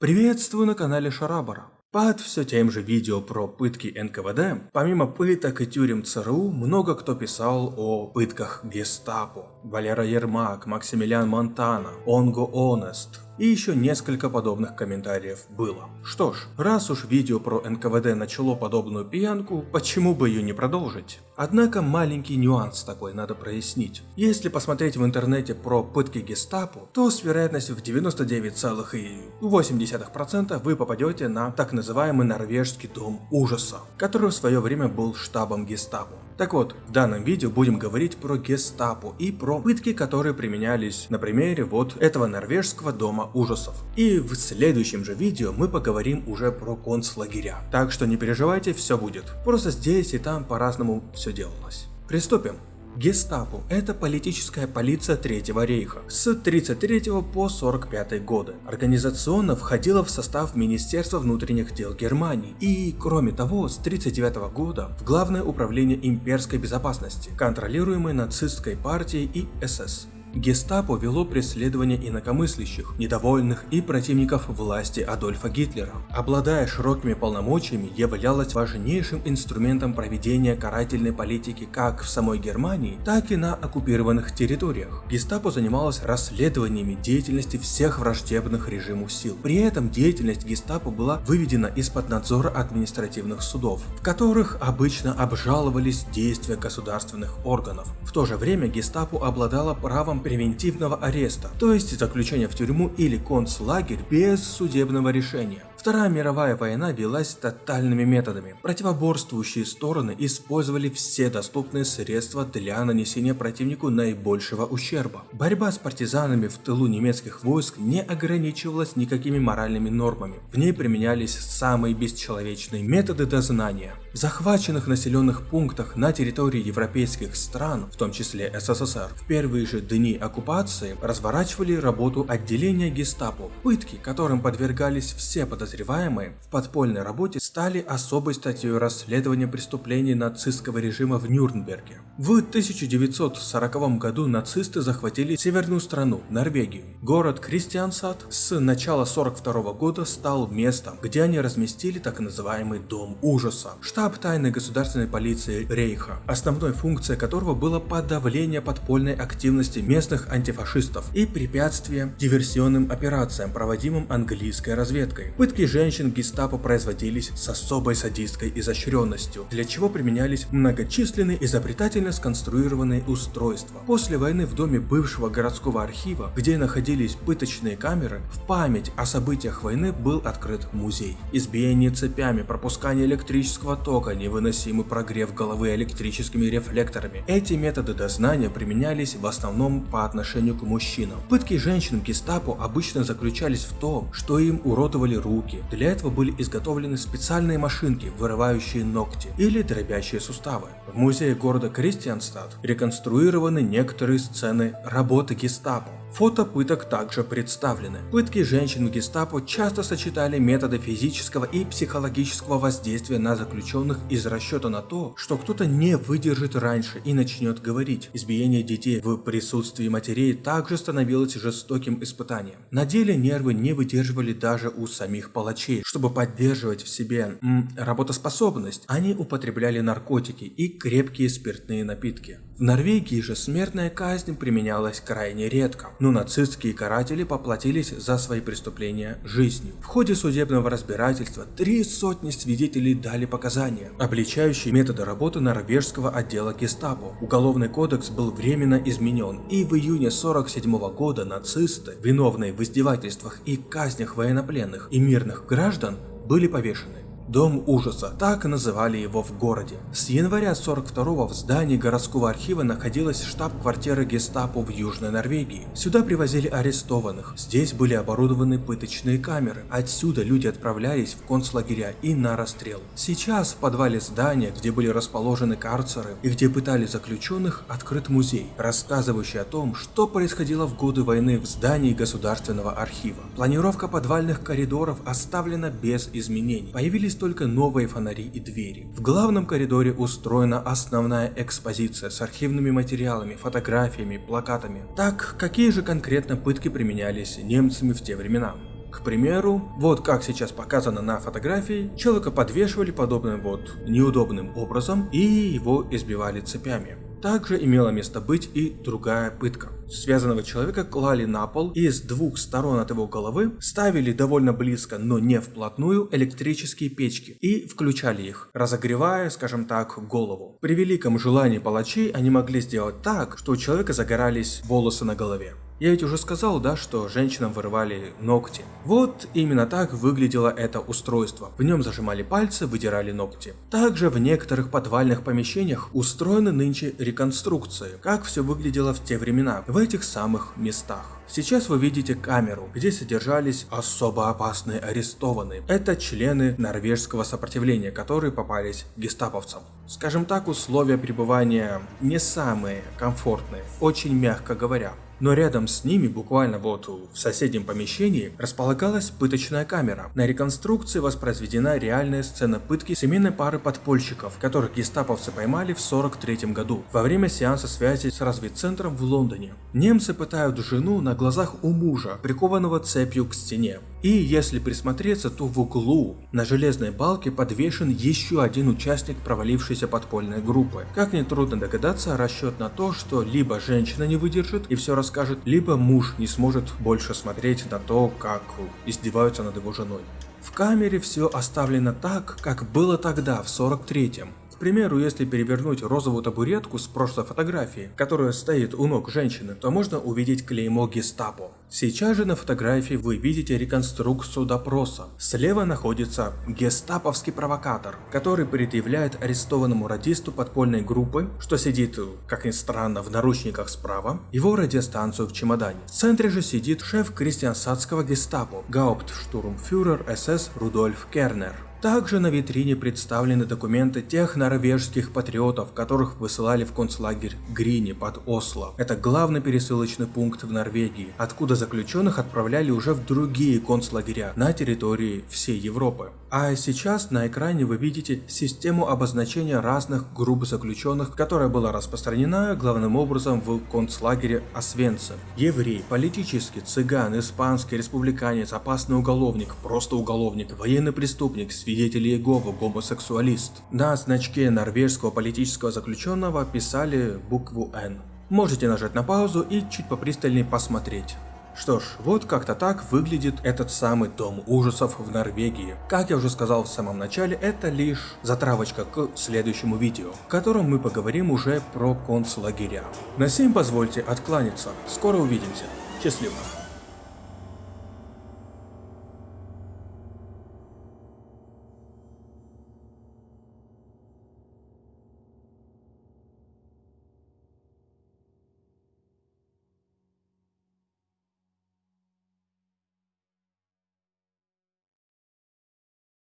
Приветствую на канале Шарабара. Под все тем же видео про пытки НКВД, помимо пыток и тюрем ЦРУ, много кто писал о пытках гестапо. Валера Ермак, Максимилиан Монтана, Онго Онест, и еще несколько подобных комментариев было. Что ж, раз уж видео про НКВД начало подобную пьянку, почему бы ее не продолжить? Однако маленький нюанс такой надо прояснить. Если посмотреть в интернете про пытки гестапо, то с вероятностью в 99,8% вы попадете на так называемый норвежский дом ужаса, который в свое время был штабом гестапо. Так вот, в данном видео будем говорить про гестапо и про пытки, которые применялись на примере вот этого норвежского дома ужасов. И в следующем же видео мы поговорим уже про концлагеря. Так что не переживайте, все будет. Просто здесь и там по-разному все делалось. Приступим. Гестапо – это политическая полиция Третьего рейха с 33 по 45 годы. Организационно входила в состав Министерства внутренних дел Германии и, кроме того, с 39 года в Главное управление имперской безопасности, контролируемое нацистской партией и СС. Гестапо вело преследование инакомыслящих, недовольных и противников власти Адольфа Гитлера. Обладая широкими полномочиями, являлась важнейшим инструментом проведения карательной политики как в самой Германии, так и на оккупированных территориях. Гестапо занималась расследованиями деятельности всех враждебных режиму сил. При этом деятельность гестапо была выведена из-под надзора административных судов, в которых обычно обжаловались действия государственных органов. В то же время гестапо обладала правом превентивного ареста, то есть заключения в тюрьму или концлагерь без судебного решения. Вторая мировая война велась тотальными методами. Противоборствующие стороны использовали все доступные средства для нанесения противнику наибольшего ущерба. Борьба с партизанами в тылу немецких войск не ограничивалась никакими моральными нормами. В ней применялись самые бесчеловечные методы дознания. В захваченных населенных пунктах на территории европейских стран, в том числе СССР, в первые же дни оккупации разворачивали работу отделения гестапо. Пытки, которым подвергались все подозреваемые в подпольной работе стали особой статьей расследования преступлений нацистского режима в Нюрнберге. В 1940 году нацисты захватили северную страну, Норвегию. Город Кристиансад с начала 1942 года стал местом, где они разместили так называемый Дом ужаса, штаб тайной государственной полиции Рейха, основной функцией которого было подавление подпольной активности местных антифашистов и препятствие диверсионным операциям, проводимым английской разведкой. Пытки женщин гестапо производились с особой садистской изощренностью, для чего применялись многочисленные изобретательно сконструированные устройства. После войны в доме бывшего городского архива, где находились пыточные камеры, в память о событиях войны был открыт музей. Избиение цепями, пропускание электрического тока, невыносимый прогрев головы электрическими рефлекторами. Эти методы дознания применялись в основном по отношению к мужчинам. Пытки женщин гестапо обычно заключались в том, что им уродовали руки. Для этого были изготовлены специальные машинки, вырывающие ногти или дробящие суставы. В музее города Кристианстад реконструированы некоторые сцены работы гестапо. Фото пыток также представлены. Пытки женщин в гестапо часто сочетали методы физического и психологического воздействия на заключенных из расчета на то, что кто-то не выдержит раньше и начнет говорить. Избиение детей в присутствии матерей также становилось жестоким испытанием. На деле нервы не выдерживали даже у самих палачей. Чтобы поддерживать в себе м, работоспособность, они употребляли наркотики и крепкие спиртные напитки. В Норвегии же смертная казнь применялась крайне редко, но нацистские каратели поплатились за свои преступления жизнью. В ходе судебного разбирательства три сотни свидетелей дали показания, обличающие методы работы норвежского отдела гестапо. Уголовный кодекс был временно изменен, и в июне 47 года нацисты, виновные в издевательствах и казнях военнопленных и мирных граждан, были повешены. Дом ужаса, так называли его в городе. С января 42 в здании городского архива находилась штаб-квартира гестапо в Южной Норвегии. Сюда привозили арестованных, здесь были оборудованы пыточные камеры, отсюда люди отправлялись в концлагеря и на расстрел. Сейчас в подвале здания, где были расположены карцеры и где пытали заключенных, открыт музей, рассказывающий о том, что происходило в годы войны в здании государственного архива. Планировка подвальных коридоров оставлена без изменений. Появились только новые фонари и двери. В главном коридоре устроена основная экспозиция с архивными материалами, фотографиями, плакатами. Так, какие же конкретно пытки применялись немцами в те времена? К примеру, вот как сейчас показано на фотографии, человека подвешивали подобным вот неудобным образом и его избивали цепями. Также имела место быть и другая пытка. Связанного человека клали на пол и с двух сторон от его головы ставили довольно близко, но не вплотную, электрические печки и включали их, разогревая, скажем так, голову. При великом желании палачей они могли сделать так, что у человека загорались волосы на голове. Я ведь уже сказал, да, что женщинам вырывали ногти. Вот именно так выглядело это устройство. В нем зажимали пальцы, выдирали ногти. Также в некоторых подвальных помещениях устроены нынче реконструкции, как все выглядело в те времена, в этих самых местах. Сейчас вы видите камеру, где содержались особо опасные арестованные. Это члены норвежского сопротивления, которые попались гестаповцам. Скажем так, условия пребывания не самые комфортные, очень мягко говоря. Но рядом с ними, буквально вот в соседнем помещении, располагалась пыточная камера. На реконструкции воспроизведена реальная сцена пытки семейной пары подпольщиков, которых гестаповцы поймали в 43 году, во время сеанса связи с разведцентром в Лондоне. Немцы пытают жену на глазах у мужа, прикованного цепью к стене. И если присмотреться, то в углу на железной балке подвешен еще один участник провалившейся подпольной группы. Как нетрудно догадаться, расчет на то, что либо женщина не выдержит и все расскажет, либо муж не сможет больше смотреть на то, как издеваются над его женой. В камере все оставлено так, как было тогда, в 43-м. К примеру, если перевернуть розовую табуретку с прошлой фотографии, которая стоит у ног женщины, то можно увидеть клеймо гестапо. Сейчас же на фотографии вы видите реконструкцию допроса. Слева находится гестаповский провокатор, который предъявляет арестованному радисту подпольной группы, что сидит, как ни странно, в наручниках справа, его радиостанцию в чемодане. В центре же сидит шеф крестьянсадского гестапо, гауптштурмфюрер СС Рудольф Кернер. Также на витрине представлены документы тех норвежских патриотов, которых высылали в концлагерь Грини под Осло. Это главный пересылочный пункт в Норвегии, откуда заключенных отправляли уже в другие концлагеря на территории всей Европы. А сейчас на экране вы видите систему обозначения разных групп заключенных, которая была распространена главным образом в концлагере Освенцим. Еврей, политический, цыган, испанский, республиканец, опасный уголовник, просто уголовник, военный преступник, свидетель Иеговы, гомосексуалист. На значке норвежского политического заключенного писали букву N. Можете нажать на паузу и чуть попристальнее посмотреть. Что ж, вот как-то так выглядит этот самый дом ужасов в Норвегии. Как я уже сказал в самом начале, это лишь затравочка к следующему видео, в котором мы поговорим уже про концлагеря. На сим позвольте откланяться. Скоро увидимся. Счастливо.